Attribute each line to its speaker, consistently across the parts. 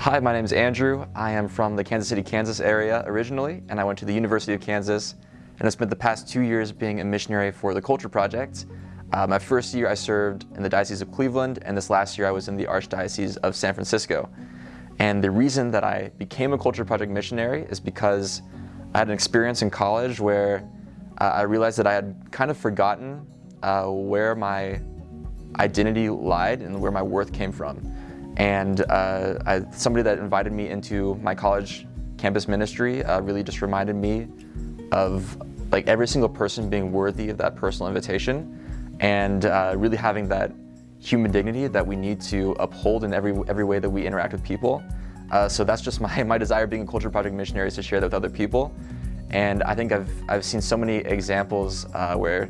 Speaker 1: Hi, my name is Andrew. I am from the Kansas City, Kansas area originally, and I went to the University of Kansas and I spent the past two years being a missionary for the Culture Project. Uh, my first year I served in the Diocese of Cleveland, and this last year I was in the Archdiocese of San Francisco. And the reason that I became a Culture Project missionary is because I had an experience in college where uh, I realized that I had kind of forgotten uh, where my identity lied and where my worth came from. And uh, I, somebody that invited me into my college campus ministry uh, really just reminded me of like every single person being worthy of that personal invitation and uh, really having that human dignity that we need to uphold in every, every way that we interact with people. Uh, so that's just my, my desire being a culture project missionary is to share that with other people. And I think I've, I've seen so many examples uh, where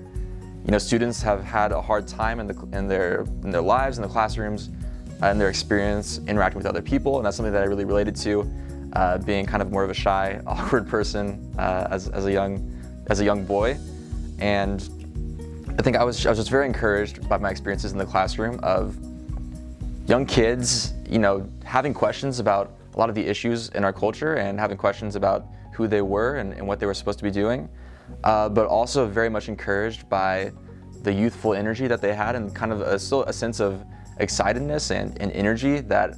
Speaker 1: you know, students have had a hard time in, the, in, their, in their lives, in the classrooms, and their experience interacting with other people, and that's something that I really related to, uh, being kind of more of a shy, awkward person uh, as, as, a young, as a young boy. And I think I was, I was just very encouraged by my experiences in the classroom of young kids, you know, having questions about a lot of the issues in our culture and having questions about who they were and, and what they were supposed to be doing, uh, but also very much encouraged by the youthful energy that they had and kind of a, still a sense of excitedness and, and energy that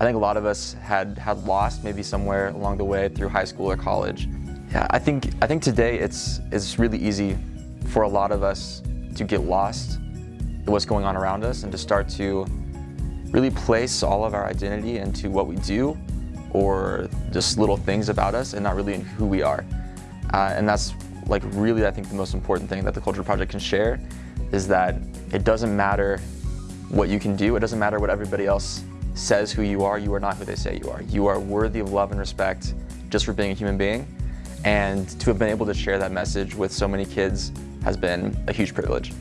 Speaker 1: I think a lot of us had, had lost maybe somewhere along the way through high school or college. Yeah, I think, I think today it's, it's really easy for a lot of us to get lost in what's going on around us and to start to really place all of our identity into what we do or just little things about us and not really in who we are. Uh, and that's like really I think the most important thing that the Culture Project can share is that it doesn't matter what you can do. It doesn't matter what everybody else says who you are. You are not who they say you are. You are worthy of love and respect just for being a human being. And to have been able to share that message with so many kids has been a huge privilege.